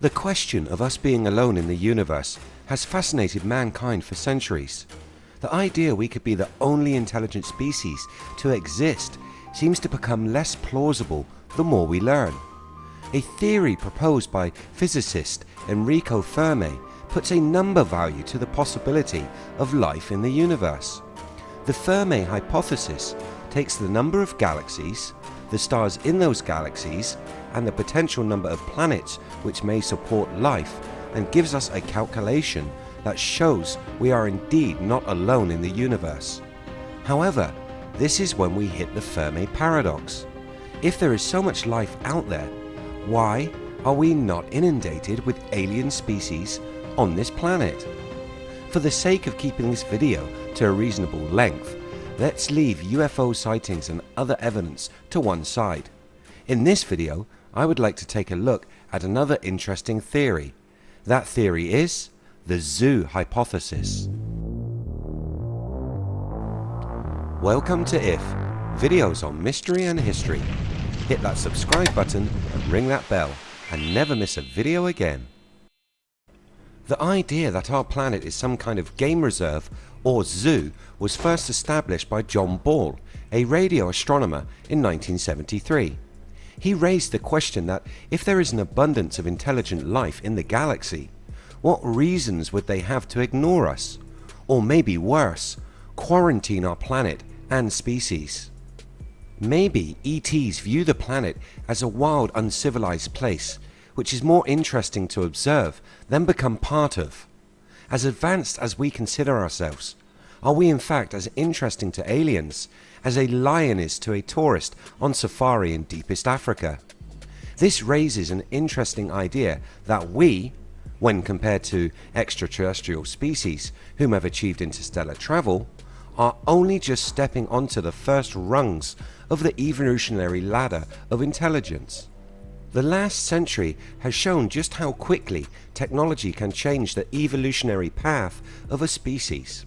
The question of us being alone in the universe has fascinated mankind for centuries. The idea we could be the only intelligent species to exist seems to become less plausible the more we learn. A theory proposed by physicist Enrico Fermi puts a number value to the possibility of life in the universe. The Fermi hypothesis takes the number of galaxies, the stars in those galaxies and the potential number of planets which may support life and gives us a calculation that shows we are indeed not alone in the universe. However, this is when we hit the Fermi paradox. If there is so much life out there, why are we not inundated with alien species on this planet? For the sake of keeping this video to a reasonable length, let's leave UFO sightings and other evidence to one side. In this video, I would like to take a look at another interesting theory. That theory is the zoo hypothesis. Welcome to IF, videos on mystery and history. Hit that subscribe button and ring that bell and never miss a video again. The idea that our planet is some kind of game reserve or zoo was first established by John Ball, a radio astronomer in 1973. He raised the question that if there is an abundance of intelligent life in the galaxy, what reasons would they have to ignore us? Or maybe worse, quarantine our planet and species? Maybe ETs view the planet as a wild uncivilized place which is more interesting to observe than become part of. As advanced as we consider ourselves, are we in fact as interesting to aliens as a lion is to a tourist on safari in deepest Africa? This raises an interesting idea that we, when compared to extraterrestrial species whom have achieved interstellar travel, are only just stepping onto the first rungs of the evolutionary ladder of intelligence. The last century has shown just how quickly technology can change the evolutionary path of a species.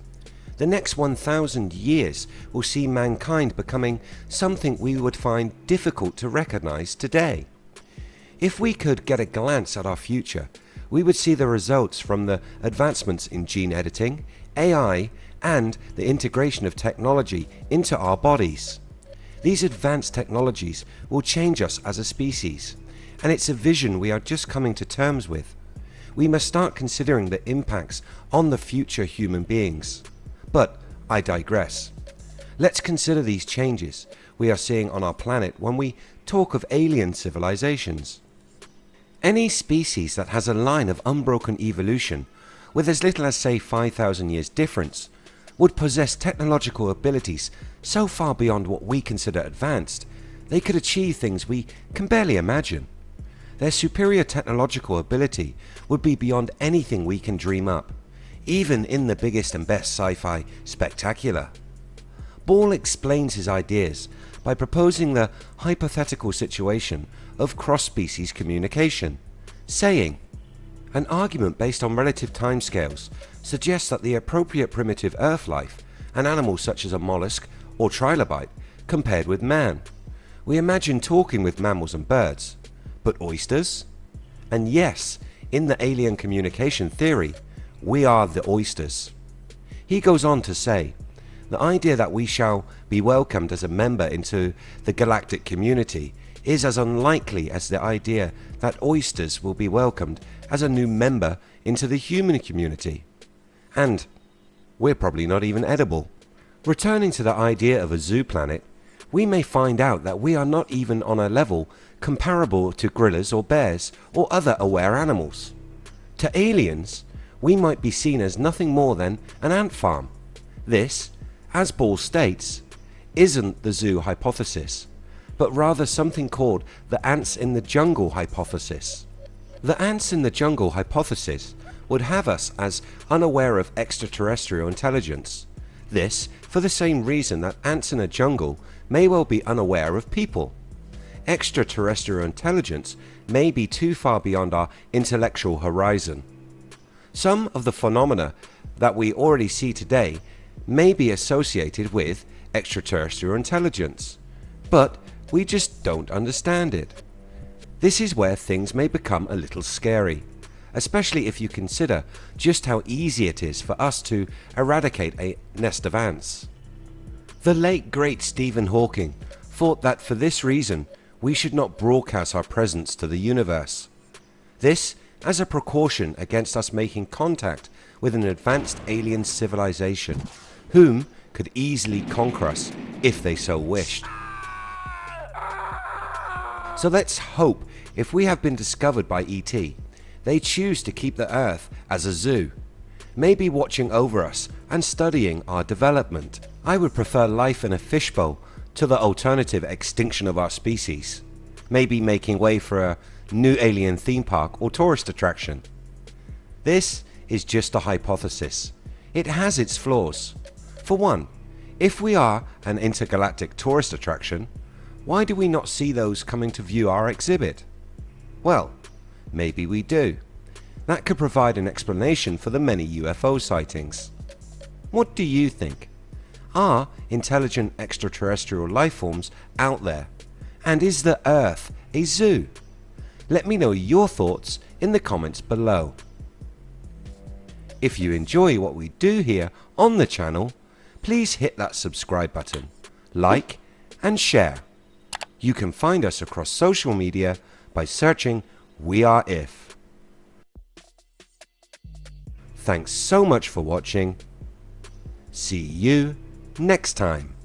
The next 1000 years will see mankind becoming something we would find difficult to recognize today. If we could get a glance at our future, we would see the results from the advancements in gene editing, AI and the integration of technology into our bodies. These advanced technologies will change us as a species and it's a vision we are just coming to terms with. We must start considering the impacts on the future human beings. But I digress. Let's consider these changes we are seeing on our planet when we talk of alien civilizations. Any species that has a line of unbroken evolution with as little as say 5000 years difference would possess technological abilities so far beyond what we consider advanced they could achieve things we can barely imagine. Their superior technological ability would be beyond anything we can dream up, even in the biggest and best sci-fi spectacular. Ball explains his ideas by proposing the hypothetical situation of cross-species communication, saying, An argument based on relative timescales suggests that the appropriate primitive earth life, an animal such as a mollusk or trilobite, compared with man. We imagine talking with mammals and birds, but oysters? And yes, in the alien communication theory, we are the oysters. He goes on to say, the idea that we shall be welcomed as a member into the galactic community is as unlikely as the idea that oysters will be welcomed as a new member into the human community. And we're probably not even edible. Returning to the idea of a zoo planet, we may find out that we are not even on a level comparable to gorillas or bears or other aware animals. To aliens, we might be seen as nothing more than an ant farm. This, as Ball states, isn't the zoo hypothesis, but rather something called the ants in the jungle hypothesis. The ants in the jungle hypothesis would have us as unaware of extraterrestrial intelligence. This for the same reason that ants in a jungle may well be unaware of people. Extraterrestrial intelligence may be too far beyond our intellectual horizon. Some of the phenomena that we already see today may be associated with extraterrestrial intelligence, but we just don't understand it. This is where things may become a little scary, especially if you consider just how easy it is for us to eradicate a nest of ants. The late great Stephen Hawking thought that for this reason we should not broadcast our presence to the universe. This as a precaution against us making contact with an advanced alien civilization, whom could easily conquer us if they so wished. So let's hope if we have been discovered by ET, they choose to keep the earth as a zoo, maybe watching over us and studying our development. I would prefer life in a fishbowl to the alternative extinction of our species, maybe making way for a new alien theme park or tourist attraction. This is just a hypothesis. It has its flaws. For one, if we are an intergalactic tourist attraction, why do we not see those coming to view our exhibit? Well, maybe we do. That could provide an explanation for the many UFO sightings. What do you think? Are intelligent extraterrestrial life forms out there? And is the Earth a zoo? Let me know your thoughts in the comments below. If you enjoy what we do here on the channel, please hit that subscribe button, like and share. You can find us across social media by searching We Are If. Thanks so much for watching. See you next time.